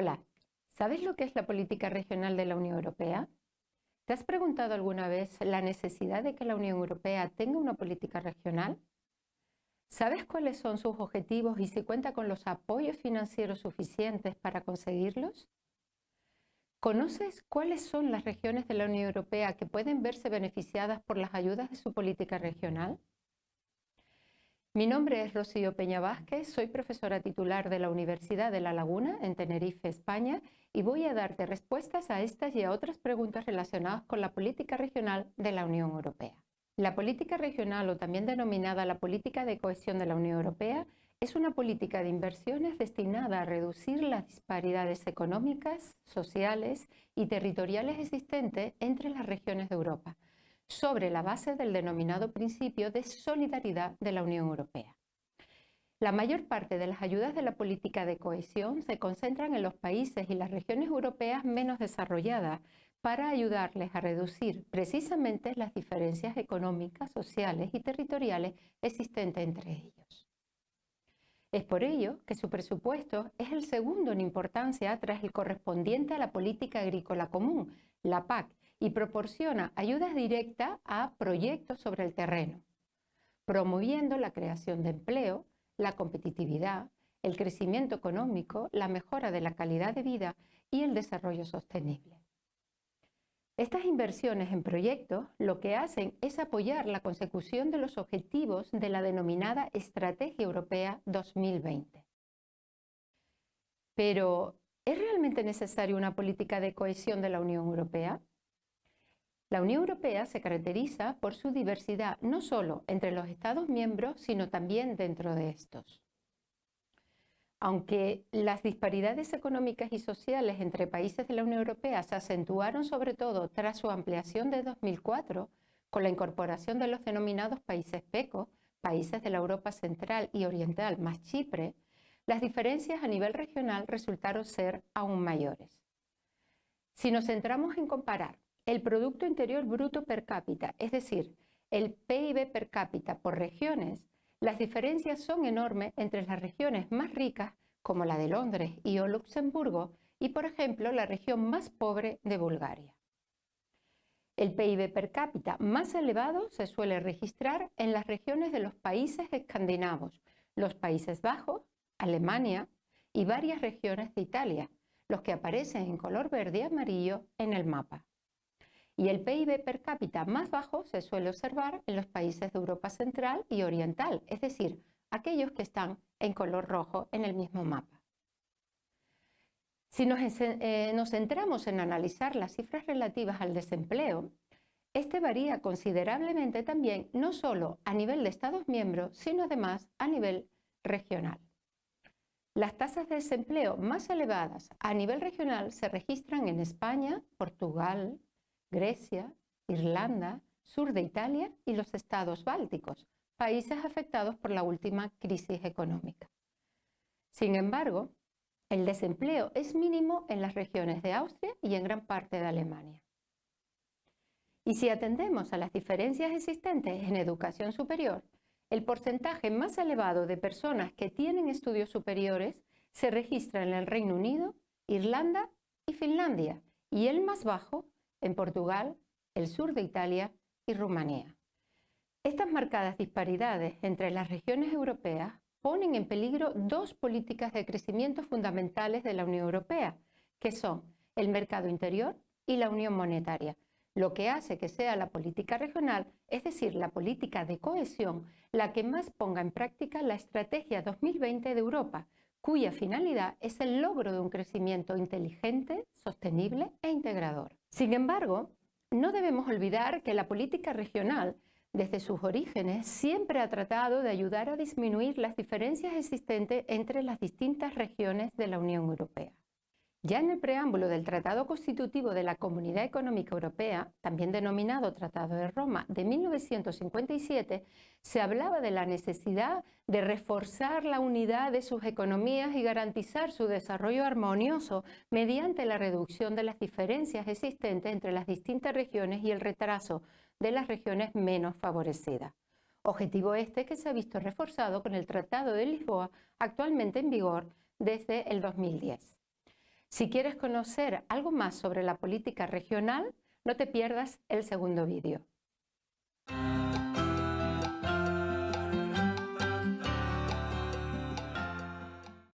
Hola, ¿sabes lo que es la política regional de la Unión Europea? ¿Te has preguntado alguna vez la necesidad de que la Unión Europea tenga una política regional? ¿Sabes cuáles son sus objetivos y si cuenta con los apoyos financieros suficientes para conseguirlos? ¿Conoces cuáles son las regiones de la Unión Europea que pueden verse beneficiadas por las ayudas de su política regional? Mi nombre es Rocío Peña Vázquez, soy profesora titular de la Universidad de La Laguna en Tenerife, España, y voy a darte respuestas a estas y a otras preguntas relacionadas con la política regional de la Unión Europea. La política regional, o también denominada la política de cohesión de la Unión Europea, es una política de inversiones destinada a reducir las disparidades económicas, sociales y territoriales existentes entre las regiones de Europa, sobre la base del denominado principio de solidaridad de la Unión Europea. La mayor parte de las ayudas de la política de cohesión se concentran en los países y las regiones europeas menos desarrolladas para ayudarles a reducir precisamente las diferencias económicas, sociales y territoriales existentes entre ellos. Es por ello que su presupuesto es el segundo en importancia tras el correspondiente a la política agrícola común, la PAC, y proporciona ayudas directas a proyectos sobre el terreno, promoviendo la creación de empleo, la competitividad, el crecimiento económico, la mejora de la calidad de vida y el desarrollo sostenible. Estas inversiones en proyectos lo que hacen es apoyar la consecución de los objetivos de la denominada Estrategia Europea 2020. Pero, ¿es realmente necesaria una política de cohesión de la Unión Europea? La Unión Europea se caracteriza por su diversidad no solo entre los Estados miembros, sino también dentro de estos. Aunque las disparidades económicas y sociales entre países de la Unión Europea se acentuaron sobre todo tras su ampliación de 2004, con la incorporación de los denominados países PECO, países de la Europa central y oriental más Chipre, las diferencias a nivel regional resultaron ser aún mayores. Si nos centramos en comparar el Producto Interior Bruto per cápita, es decir, el PIB per cápita por regiones, las diferencias son enormes entre las regiones más ricas, como la de Londres y o Luxemburgo, y por ejemplo la región más pobre de Bulgaria. El PIB per cápita más elevado se suele registrar en las regiones de los países escandinavos, los Países Bajos, Alemania y varias regiones de Italia, los que aparecen en color verde y amarillo en el mapa y el PIB per cápita más bajo se suele observar en los países de Europa Central y Oriental, es decir, aquellos que están en color rojo en el mismo mapa. Si nos, eh, nos centramos en analizar las cifras relativas al desempleo, este varía considerablemente también no solo a nivel de Estados miembros, sino además a nivel regional. Las tasas de desempleo más elevadas a nivel regional se registran en España, Portugal, Grecia, Irlanda, sur de Italia y los estados bálticos, países afectados por la última crisis económica. Sin embargo, el desempleo es mínimo en las regiones de Austria y en gran parte de Alemania. Y si atendemos a las diferencias existentes en educación superior, el porcentaje más elevado de personas que tienen estudios superiores se registra en el Reino Unido, Irlanda y Finlandia, y el más bajo en Portugal, el sur de Italia y Rumanía. Estas marcadas disparidades entre las regiones europeas ponen en peligro dos políticas de crecimiento fundamentales de la Unión Europea, que son el mercado interior y la unión monetaria, lo que hace que sea la política regional, es decir, la política de cohesión, la que más ponga en práctica la Estrategia 2020 de Europa, cuya finalidad es el logro de un crecimiento inteligente, sostenible e integrador. Sin embargo, no debemos olvidar que la política regional, desde sus orígenes, siempre ha tratado de ayudar a disminuir las diferencias existentes entre las distintas regiones de la Unión Europea. Ya en el preámbulo del Tratado Constitutivo de la Comunidad Económica Europea, también denominado Tratado de Roma de 1957, se hablaba de la necesidad de reforzar la unidad de sus economías y garantizar su desarrollo armonioso mediante la reducción de las diferencias existentes entre las distintas regiones y el retraso de las regiones menos favorecidas. Objetivo este que se ha visto reforzado con el Tratado de Lisboa, actualmente en vigor desde el 2010. Si quieres conocer algo más sobre la política regional, no te pierdas el segundo vídeo.